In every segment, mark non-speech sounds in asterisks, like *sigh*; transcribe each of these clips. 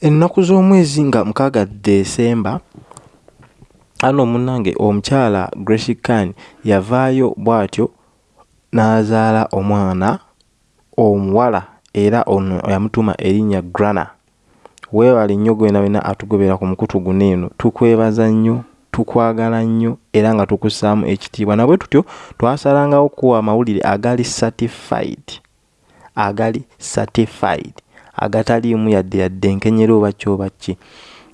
ennaku z'omwezi nga mukaaga desemba ano munnange omukyala grace kan yavaayo bw'atyo n'azaala omwana omuwala era ono yamutuma erinnya grana. Weebale nnyo gwena wena atugobera ku mukutu guno eno. Tukwebaza nnyo tukwagala nnyo era nga tukussaamu ekitiibwa. Nabwe tutyo twasalangawo kuwa amawulire agali certified agali certified agataliimu yadde yadde enkenyera oba kyoba ki.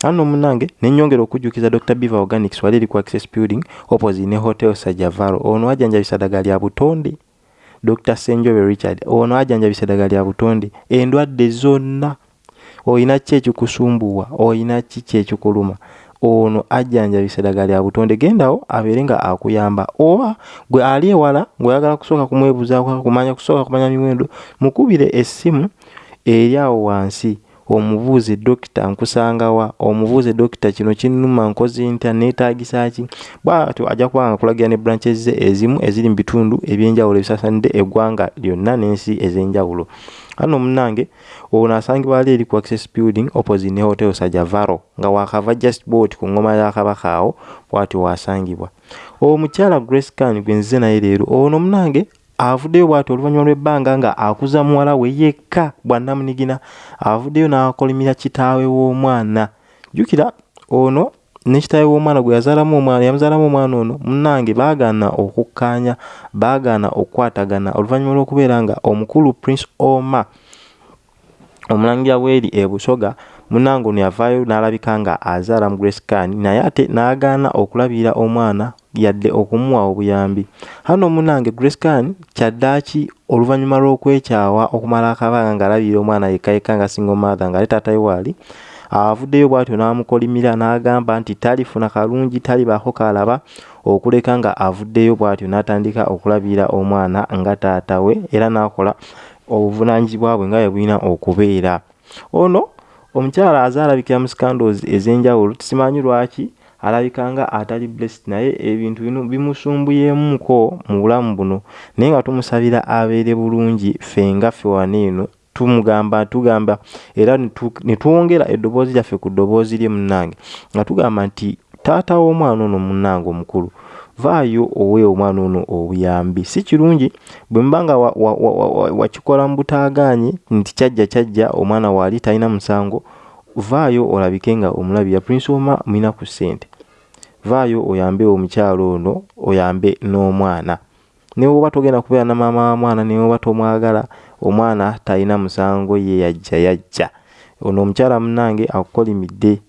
Ano munange nenyongera okujjukiza dr beaver organics wali eri ku access building opposite ne hotel sajavaro. Ono ajjanjabisa ddagala lya butonde. Dr senjobe richard ono ajjanjabisa ddagala lya butonde. Endwadde zonna. Olina ki ekikusumbuwa? Olina ki kyekikuluma? Ono ajjanjabisa eddagala lya butonde. Gendawo abeere nga akuyamba. Oba gwe ali ewala ng'oyagala kusooka kumwebuzaako kumanya kusooka kumanya miwendo mukubire essimu eri awo wansi omubuuze dokita nkusangawa omubuuze dokita kino kinnuma nkozi ntya neetaagisa ki? Bwatyo ajja kuba nga kulagira ne branches ze ezimu eziri mu bitundu ebyenjawulo ebisaasanidde eggwanga lyonna n'ensi ez'enjawulo. Ano munnange ono asangibwa ali eri ku access building opposite ne hotel sajavaro nga wakava just boat ku ngoma ya kabaka awo bwatyo wasangibwa. Omukyala grace can gwe nzize naye leero ono munnange avuddeyo bwati oluvannyuma lw'ebbanga nga akuza muwala we yekka bwannamunigina avuddeyo n'akolimira kitaawe w'omwana. Jjukira ono ne kitaawe w'omwana gwe yazaalamu omwana yamuzaalamu omwana ono munnange baagaana okukkaanya baagaana okukwatagana oluvannyuma lw'okubeera nga omukulu prince oma omulangira bweri ebusoga munnange ono yavaayo n'alabika nga azaala mu grace can naye ate n'agaana okulabira omwana yadde okumuwa obuyambi. Hano munange grescan kyaddaaki oluvannyuma lw'okwekyawa okumala akabanga ng'alabira omwana yekkayekka nga single mother ng'ale taatawe waali avuddeyo bw'atyo n'amukolimira n'agamba nti talifuna kalungi talibaako kalaba okuleka nga avuddeyo bw'atyo n'atandika okulabira omwana nga taatawe era n'akola obuvunaanyizibwa bwe nga bwe bulina okubeera. Ono omukyala azaalabikira mu scandals ez'enjawulo tusimanyi lwaki alabika nga atali blessed naye ebintu bino bimusumbuyemuko mu bulamu buno. Naye nga tumusabira abeere bulungi ffe nga ffe wano eno tumugamba tugamba era ne twongera eddoboozi lyaffe ku ddoboozi lye munnange nga tugamba nti taata w'omwana ono munnange omukulu vaayo owe omwana ono obuyambi. Si kirungi bwe mba nga wakikola mu butaagaanye nti kyajja kyajja omwana waali talina musango vaayo olabike nga omulabira prince oma mulina ku ssente vaayo oyambe omukyalo ono oyambe n'omwana. Ne woba togenda kubeera na maama wa mwana ne woba tomwagala omwana talina musango ye yajja yajja. Ono omukyala munnange akukolimidde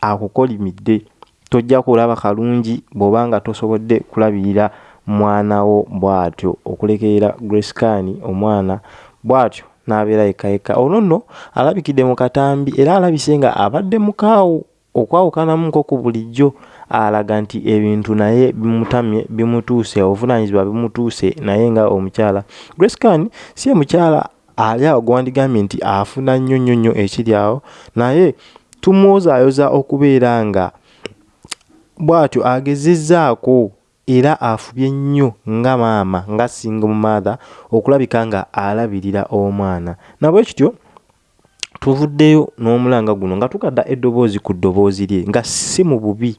akukolimidde. Tojja kulaba kalungi bw'oba nga tosobodde kulabirira mwanawo bw'atyo okulekerera grescan omwana bw'atyo n'abeera yekka yekka ono nno alabikidde mu katambi era alabise nga abadde mukaawo okwawukanamu nko ku bulijjo alaga nti ebintu naye bimutamye bimutuuse obuvunaanyizibwa bimutuuse naye nga omukyala. Grace can si ye mukyala ali awo gwandigambye nti afuna nnyo nnyo nnyo ekiri awo naye tumwozaayoza okubeera nga bw'atyo agezezzaako era afubye nnyo nga maama nga single mother okulabika nga alabirira omwana. Nabwe kityo tuvuddeyo n'omulanga guno nga tukadda eddoboozi ku ddoboozi lye nga si mu bubi.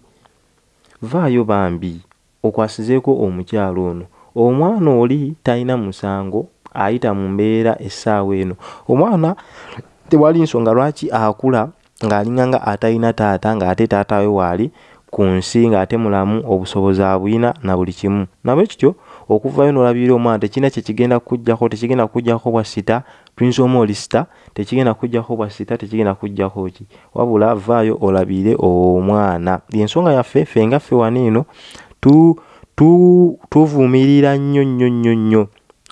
Vaayo bambi okwasizeeko omukyalo ono. Omwana oli talina musango ayita mu mbeera essaawa eno. Omwana tewali nsonga lwaki akula ng'alinga nga atalina taata ng'ate taata we waali ku nsi ng'ate mulamu obusobozi abulina na buli kimu. Nabwe kityo okuvayo n'olabirira omwana tekirina kyekigenda kujjako tekigenda kujjako bwa sita prince oma oli sita tekigenda kujjako bwa sita tekigenda kujjako ki? Wabula vaayo olabire omwana. Yensonga yaffe ffe nga ffe wano eno tuvumirira nnyo nnyo nnyo nnyo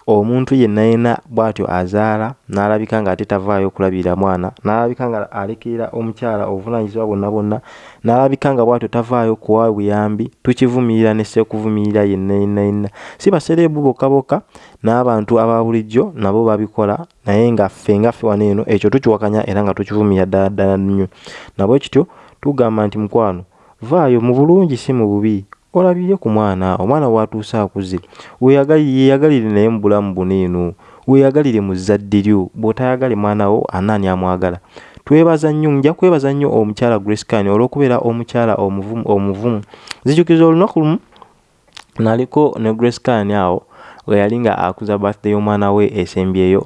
omuntu yenna yenna bw'atyo azaala n'alabika nga ate tavaayo okulabirira mwana n'alabika nga alekerera omukyala obuvunaanyizibwa bwonna bwonna n'alabika nga bw'atyo tavaayo kuwa buyambi tukivumirira ne sseekuvumirira yenna yenna yenna. Si basereebu bokka bokka n'abantu aba bulijjo nabo babikola naye nga ffe nga ffe wano eno ekyo tukiwakanya era nga tukivumirira ddala ddala nnyo. Nabwe kityo tugamba nti mukwano vaayo mu bulungi si mu bubi olabire ku mwana omwana bw'atuuse akuze weeyagalire naye mu bulamu buno eno. Weeyagalire mu zzadde lyo bw'otayagale mwana wo anaani amwagala? Twebaza nnyo nja kwebaza nnyo omukyala grace can olw'okubeera omukyala omuvumu omuvumu. Zijjukiza olunaku lumu naliko ne grace can awo we yali nga akuza birthday y'omwana we esembyeyo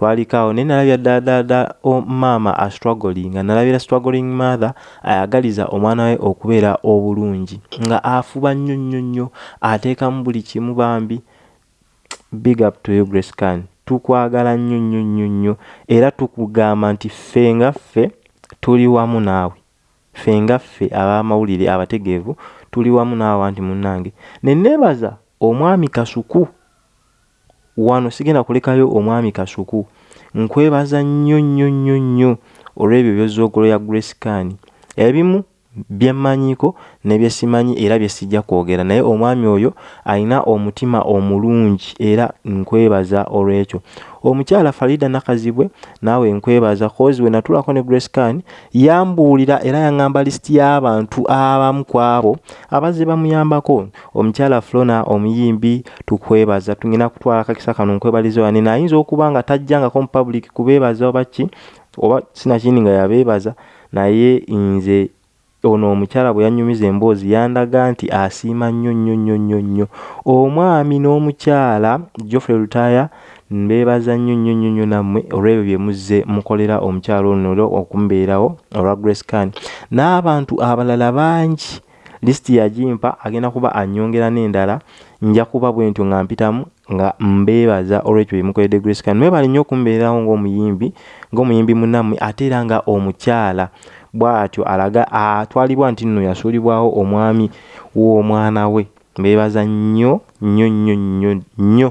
twalikaawo naye nalabira ddala maama astruggling nga nalabira struggling mother ayagaliza omwana we okubeera obulungi nga afuba nnyo nnyo nnyo ateekamu buli kimu bambi big up to you grace can tukwagala nnyo nnyo nnyo nnyo era tukugamba nti ffe nga ffe tuli wamu naawe. Ffe nga ffe ab'amawulire abategeevu tuli wamu naawe anti munnange. Ne neebaza omwami kasuku wano sigenda kulekayo omwami kasuku. Nkwebaza nnyo nnyo nnyo nnyo olw'ebyo byozoogolo ya grace can ebimu byemmanyiko ne bye simanyi era bye sijja kwogera. Naye omwami oyo alina omutima omulungi era nkwebaza olw'ekyo. Omukyala farida nakazibwe naawe nkwebaza kozi we natulako ne grace can yambuulira era yaŋŋamba lisiti y'abantu abamu ku abo abazze bamuyambako. Omukyala flona omuyimbi tukwebaza tugenda kutwala akakisa kano nkwebaliza wane naayinza okuba nga tajjangako mu public kubeebaza oba ki? Oba sinakindi nga yabeebaza naye nze ono omukyala bwe yanyumiza emboozi yandaga nti asiima nnyo nnyo nnyo nnyo nnyo. Omwami n'omukyala geoffrey lutaya mbeebaza nnyo nnyo nnyo nnyo nammwe olw'ebyo bye muzze mukolera omukyala ono okumubeerawo olwa grace can n'abantu abalala bangi lisiti yagimpa agenda kuba annyongera n'endala nja kuba bwe ntyo nga mpitamu nga mbeebaza olw'ekyo bye mukoledde grace can mwebale nnyo okumubeerawo ng'omuyimbi ng'omuyimbi munnammwe ate era nga omukyala bw'atyo alaga atwalibwa nti nno yasuulibwawo omwami w'omwana we. Mbeebaza nnyo nnyo nnyo nnyo nnyo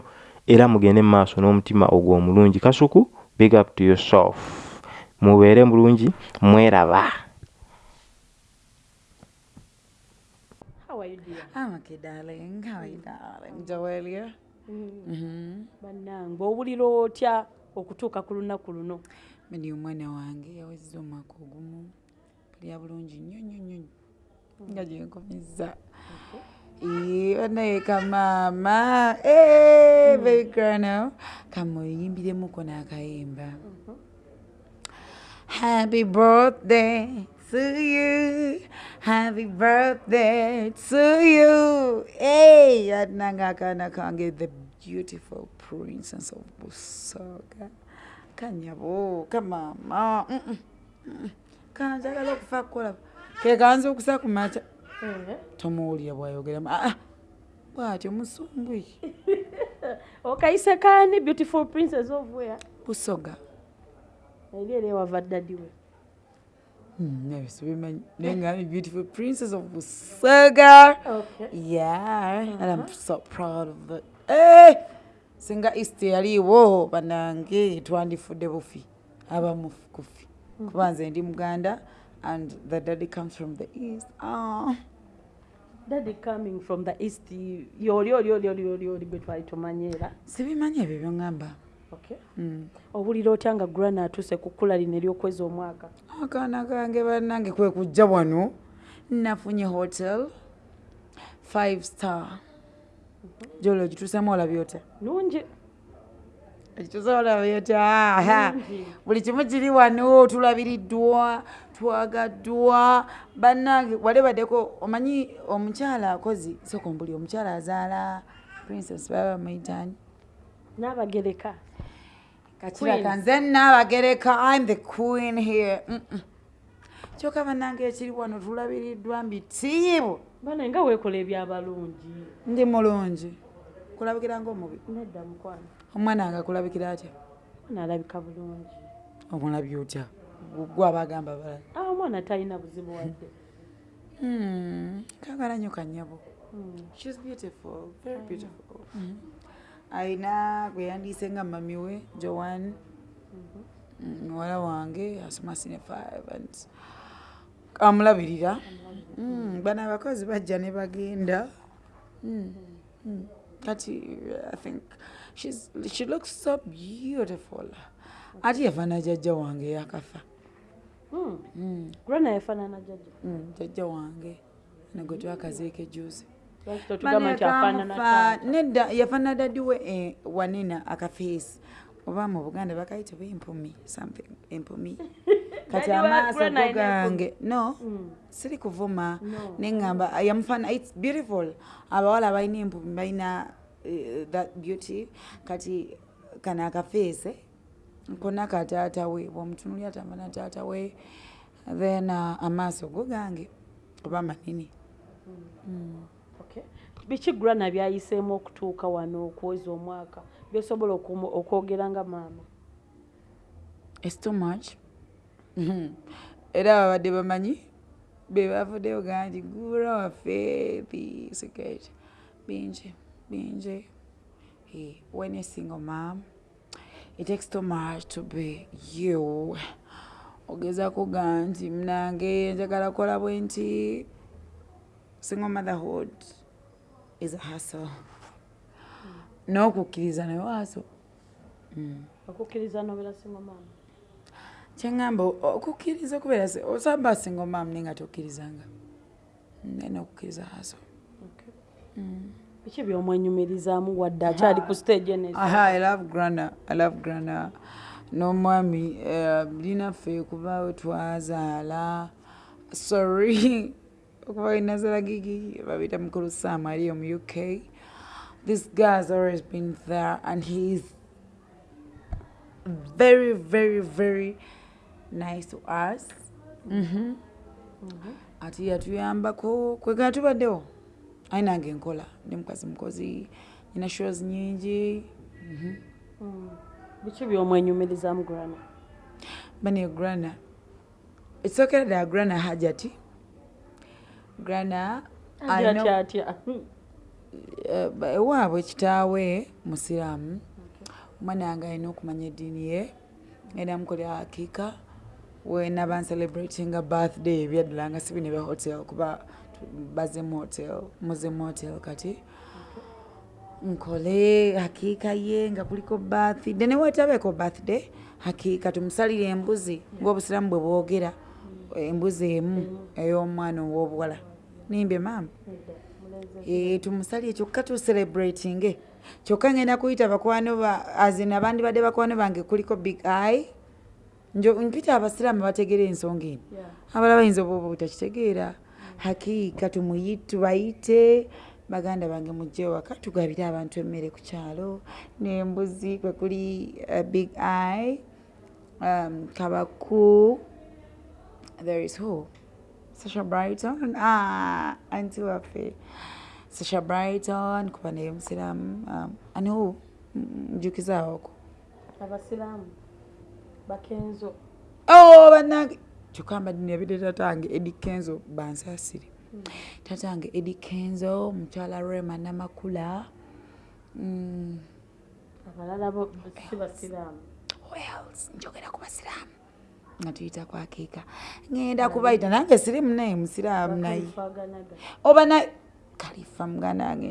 era mugende mu maaso n'omutima ogwo omulungi. Kasuku big up to yourself. Mubeere mulungi mweraba. Bannange owulira otya okutuuka ku lunaku luno? Medi omwana wange yawezza omwaka ogumu lya bulungi nnyo nnyo nnyo nga gyenkomiza banaye kamaama. Begrano kamuyimbiremuko n'akayimba happy birthday to you. Happy birthday to you. Hey atinanga akaana kange the beautiful princess of busoga. Kanyabo kamaama kanjagala okufa kukola. Kekanza okusa ku maca tomuwulira bwayogeramu aa bwatyo musumbwi *laughs* okayise kani beautiful princess where? Busoga. Eri eri ewava ddadi we? Nebisibimanyi naye ngami beautiful princess of busoga. Yeah and i'm so proud of it hey! singa east yaliiwo banange twandifudde bufi abamu kufi kuba nze ndi muganda and the daddy comes from the east. Oh. daddy coming from the east yoli oli oli oli oli oli gwe twali tumanyiera sibimanyi ebyo byoŋŋamba okay. Mm. owulira otya nga grana atuuse ku kkula lino ery'okwezi omwaka? Akaana kange bannange kwe kujja wano. Nafunye hotel five star. Jolo ogituusemu olabye otya? Nungi olabye otya aha. buli kimu kiri wano tulabiriddwa twagaddwa. Bannange walebaddeko omanyi omukyala akozi sokombuli omukyala azaala princess baba bamuyitani n'abagereka kakiraka nze naabagereka im the queen here. Mm, mm. kyokka bannange ekiri wano tulabiriddwa mbitiibu bana nga weekola ebyabalungi? Ndi mulungi. Kulabikira ngaomubi nedda mukwano omwana wange akulabikira atya? Naalabika bulungi. Omulabye otya? Gwe abagamba balala. Ah, omwana talina buzibu wadde. Hmm, kagala nnyo kanyabo shes beautiful very beautiful. Ayina gwe yandiise nga mami we joan Mm, muwala wange asoma sine five and amulabirira. Mm, bano abakozi bajja ne bagenda. Mm, mm. Kati i think she's, she looks so beautiful. Ate yafaana jjajja wange yakafa. Grana yafaanana jjajja Mm, jjajja wange. Negwe twakaziika ejuzi lwaki totugamba nti afaanana taata nedda yafaanana dadi we eh, wanena akafeesi. Oba mu buganda bakayita ba empumi something empumi *laughs* kati amaaso go gange no Mm. siri kuvuma. No. neŋŋamba yamufana its beautiful. Abawala balina empubi balina eh, that beauty kati kano akafeese konna kataata we bwomutunuli atambana taata we then uh, amaaso go gange oba manini Okay. biki grana byayiseemu okutuuka wano okuweza omwaka? Byosobola okwogera nga maama. Its too much. *laughs* Era babadde bamanyi be bavuddeyo gaa nti gura waffe bisiketi bingi bingi Eh, when a single mom it takes too much to be you. Ogezako gaa nti munange njagala kukola bwe nti single motherhood is a hustle. N'okukkiriza naye waaso okukkiriza nobera singa maama kyeŋŋamba okukkiriza okubeera si- osamba singa omaamu naye nga tokkirizanga. Naye n'okukkiriza haso biki byomwenyumirizaamu wadde akyali ku stage aha i love grana i love grana. N'omwami eh, linaffe kuba we twazaala. Sorry *laughs* okuba inazala gigi babita mukulu sam aliyo mu uk this guy has always been there and he is very very very nice to us. Mhm. ati yatuyambako kwegana tubaddewo ayi nange nkola ndi mukazi mukozi nyina shows nyingi. Biki byomwenyumirizaamu grana. Bane grana ekisokera ddala grana hajati grana atya atya eh, ewaabwe kitaawe musiraamu omwana wange alina okumanya eddiini ye. Era mukolera hakiika wenaba ncelebratinga birthday ebyaddala nga sibi ne bya hotel kuba bazemu hotel muzemu hotel kati. Nkole hakiika ye nga kuliko birthday newetabeeko birthday hakiika tumusalire embuzi ngaobusiramu bwe bwogera embuzi emu ey'omwana ow'obuwala nimbye maama Eh, tumusalire kyokka tucelebratinge kyokka ngenda kuyita bakwano ba azina abandi badde bakwano bange kuliko big eye. Njo mpita abasiraamu bategeera ensonga eno. Abala bayinza oba oba butakitegeera hakiika tubayite baganda bange mujje waka tugabire abantu emmere ku kyalo. N'embuzi kwe kuli uh, big eye um, kabaku there is who? Sasha Brighton? Ah anti waffe. Sasha Brighton kuba naye musiraamu um, and who? Njukizaawoko abasiraamu. Bakenzo. Oh bannange kyokka mbadde yabidde tatange edi kenzo bansasire. Tatange edi kenzo mukyala rema namakula. Mm, abalala si basiraamu njogera ku basiraamu nga tuyita kwakiika ŋŋenda kubayita. nange sirimu naye musiraamu naye. Oba na kalifa muganda wange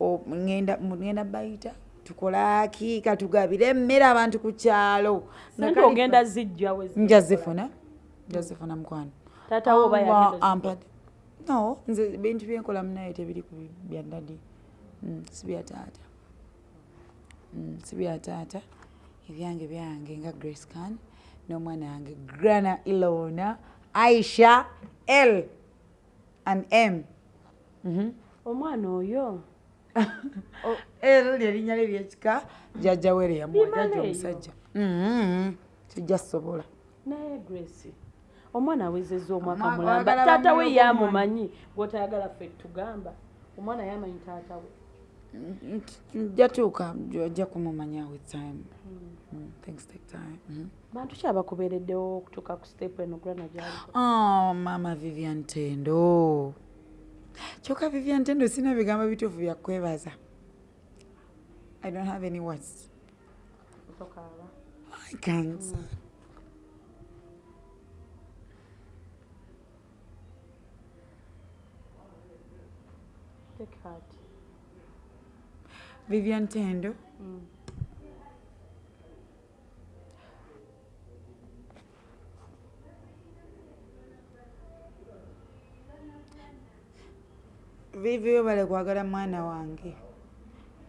ŋŋenda ŋŋenda bayita tukola akiika tugabire emmere abantu ku kyalo. Sente ogenda zijja nja zifuna nja zifuna mukwano. Taata wo oba Allah yagenda ampadde no nze bintu byenkola munaye tebiri ku bya ddadi Mm, si bya taata. Mm, si bya taata. Ebyange byange nga grace can n'omwana wange grana ilona aisha l and m. Mhm. omwana oyo ero lyerinnya lye lyekika jjajja were yamuwa jjajja omusajja. Kijja sobola naye grace omwana awezezza omwaka mulamba. taata we yamumanyi gwotayagala ffe tugamba omwana yamanyi taata we. Jatuuka ojja kumumanya with time. Mm, things take time. Mhm. bantu ki abakubeereddewo okutuuka ku step eno grana gyaliko? Oh, mama vivian tendo kyokka vivian tendo sina bigambo bituufu byakwebaza i don't have any words. I can't mm. take heart. Vivian tendo Mm. Vivi webale kwagala mwana wange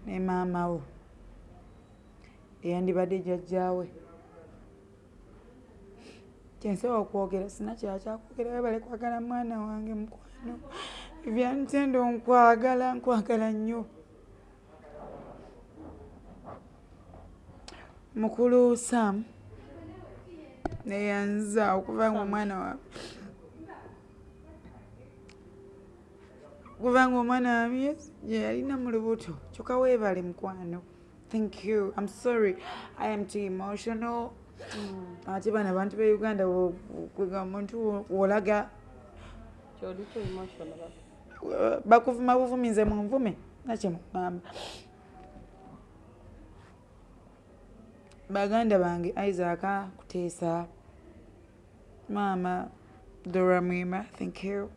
ne maama wo. Eyandibadde jjajjaawe. Kyensobola okwogera sina kira kyakwogera webale kwagala mwana wange mukwano. Vyantendo nkwagala nkwagala nnyo. Mukulu sam neyanza okuva nga omwana wa okuva nga omwana wami gye yalina mu lubuto. Kyokka weebale mukwano. Thank you. I'm sorry. I am too emotional. Ate bano abantu be uganda kwega omuntu wo- wolaga. Bakuvuma buvumi nze munvume nakyemugamba baganda bange isaac kuteesa maama dora mwima thank you.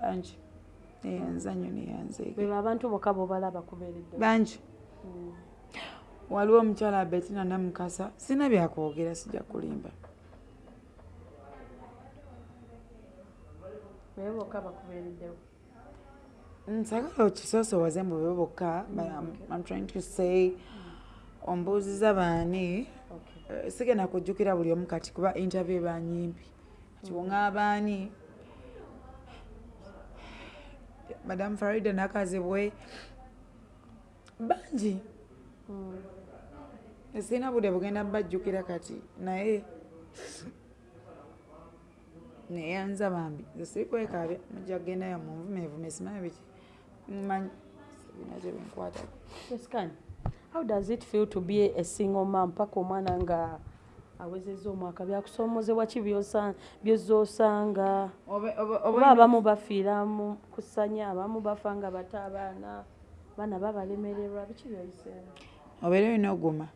Bangi neyanza nnyo neyanzeege beba abantu bokka bobalaba kubeeredde. Bangi. Waliwo omukyala betina namukasa sina byakwogera sijja kulimba bebe bokka bakubeereddewo. Nsagala okisoosowaze mbu bwe bokka I'm- trying to say ombuuziza baani. Eh, sigenda kujjukira buli omu kati kuba interview banyimpi kati woŋaabaani madamu farida nakazibwe bangi sirina budde bugenda bajjukira kati. Naye neyanza bambi nze sirikwekaabya mujja kugendayo munvumevume simanyi biki mmanyi sirina kyebinkwatako escan how does it feel to be a single mam paka omwana nga awezezza omwaka byakusoomozebwa ki byosa- byozoosanga oba abamu bafiira mu kusanya abamu bafa nga bato abaana. Baana babalemererwa biki byoyiseemu obeera olina oguma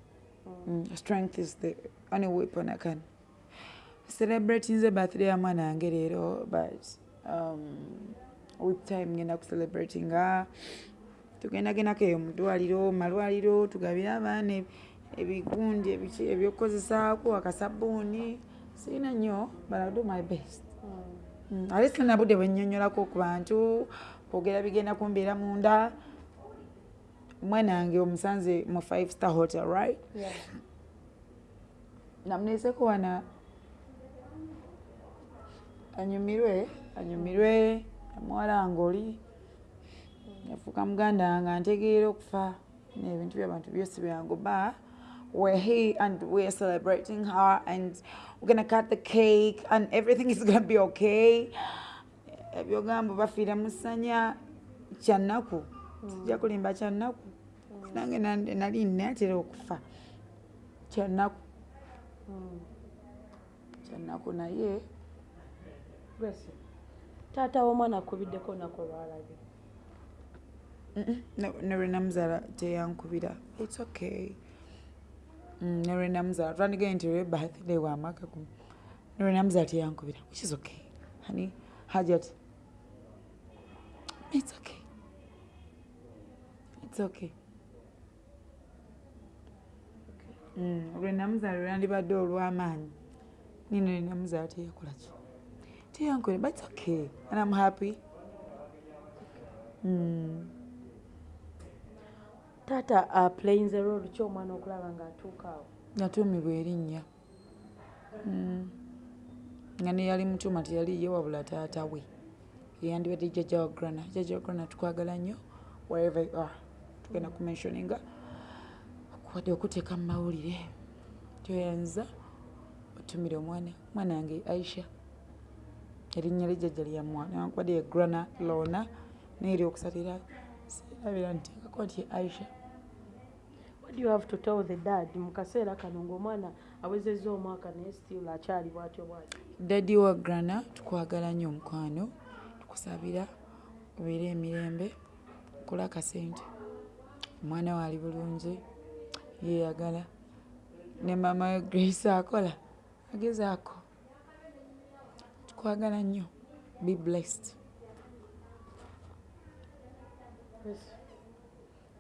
Mm, strength is the only weapon I can celebrate. Nze birthday ya mwana wange leero but um, with time ngenda kucelebratinga tugenda gendako eyo mu ddwaliro malwaliro tugabire abaana eb- ebigundi ebyokukozesaako akasabuuni sirina nnyo but I'll do my best. Mm, ate sirina budde bwennyonnyolako ku bantu kwogera bigenda kumbeera munda. Omwana wange omusanze mu five star hotel right? Namuneeseko wana anyumirwe anyumirwe amuwala nga oli yafuuka muganda wange antegeera okufa nebintu byabantu byosi byangu ba we're here and we're celebrating her and we're gonna cut the cake and everything *laughs* is gonna be okay. Ebyogambo bafiira mu ssanya kyannaku. Kijja kulimba kyannaku. Nange nan- nali natera okufa. Kyannaku. Kyannaku naye. Grace taata w'omwana akubiddeko olunaku olwalabye. Ne lwe namuzaala teyankubira. Its okay. Mm, ne lwe namuzaala twandigaye nti lwe birthday wamaka gumu ne lwe namuzaala teyankubira which is okay. Hani hajat its okay. Its okay. Mm, lwe namuzaala lwe nandibadde olw'amaanyi. Nino lwe namuzaala teyakola ki? Teyankubira but its okay. And i'm happy. Mm. Taata aplayinze role ki omwana okulaba ng'atuuka awo yatuumibwa erinnya. Mm. nga neyali mutuuma teyali ye wabula taata we. Yeyandibadde jjajja wa grana jjajja wa grana tukwagala nnyo wherever you are. Tugenda kumensioninga okuwadde okuteeka mu mawulire. Tyoyanza otumire omwana. Omwana wange aisha. Erinnya lyejjajja lyamwana newankubadde ye grana lona naye eri okusatira sirabira nteekako nti aisha what do you have to tell the dad? Mu kaseera kano ng'omwana awezezza omwaka naye still akyali bw'atyo bw'atyo daddi wa grana tukwagala nnyo omukwano tukusabira obeere emirembe kola akasente. Omwana we ali bulungi yeeyagala. Ne mama we grace akola agezaako tukwagala nnyo. Be blessed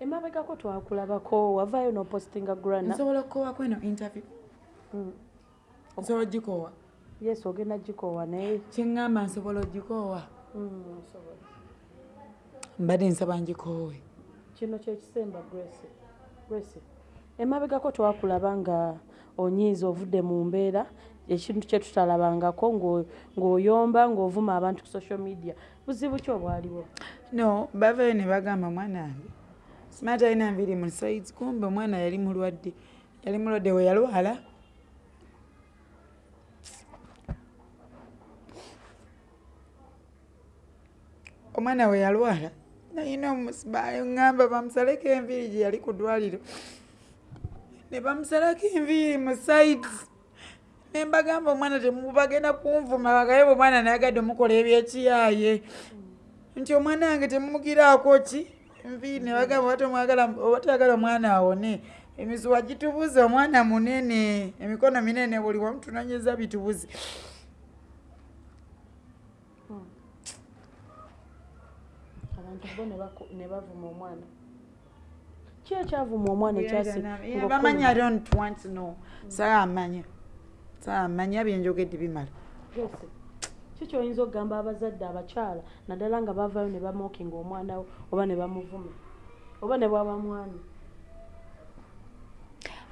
emabegako twakulabako wavaayo n'opostinga grana nsobola okukoowaku eno interview? Mm. nsobola ogikoowa? Yes ogenda gikoowa naye. Kyeŋŋamba nsobola ogikoowa? Mm, osobola. mbadde nsaba ngikoowe. Kino kyekisemba grace. Grace emabegako twakulaba nga onyiiza ovudde mu mbeera ekintu kyetutalabangako ng'o- ng'oyomba ng'ovuma abantu ku social media. Buzibu ki obwaliwo? No bavayo ne bagamba mwana smart alina nviri mu sides kumbe omwana yali mulwadde. Yali mulwadde we yalwala. Omwana we yalwala nayina omusibayo ŋŋamba bamusaleko enviiri gye yali ku ddwaliro. Ne bamusalako enviiri mu sides. Ne mbagamba omwana temubagenda kunvuma bagaye bwe omwana nayagadde omukola ebyekiyaaye. Nti omwana wange temumugiraako ki enviiri ne bagamba oba toyagala omwana awone. Emisuwa gitubuze omwana munene. Emikono minene buli wamu tunonyeza bitubuze. Abantu bo ne bavuma omwana. Ki ekyavuma omwana ekyasi Yeah, bamanyi i don't want to know. Saamanya. Saamanya byenjogedde bimala ki kyoyinza okugamba abazadde abakyala naddala nga bavaayo ne bamookinga omwana we oba ne bamuvuma? Oba ne bwaba mwami?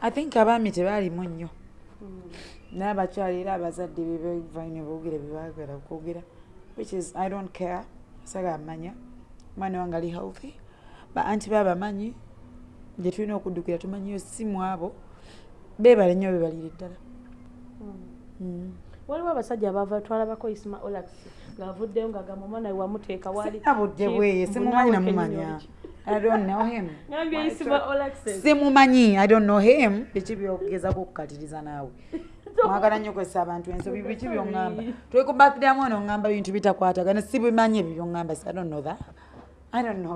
I think abaami tebaalimu nnyo. Naye abakyala era abazadde bebavayo ne boogera byebaagala okwogera which is i don't care. Saga amanya. Omwana wange ali healthy. Ba anti baabamanyi gye tulina okuddukira tumanyiyo simu abo beebale nnyo bebalire ddala. Mm. Waliwo abasajja abava twalabako isima olax ng'avuddeyo ng'agamba omwana we wamuteeka wali sinabudde bweye simumanyi namumanya i don't know him. *laughs* Simumanyi i don't know him. Biki byogezako okukatiriza naawe? *laughs* Mwagala nnyo kwesa abantu ensobi biki byoŋŋamba twekubakiramu ono ŋŋamba bintu bitakwatagana sibimanyi ebyo byoŋŋamba i don't know that. I don't know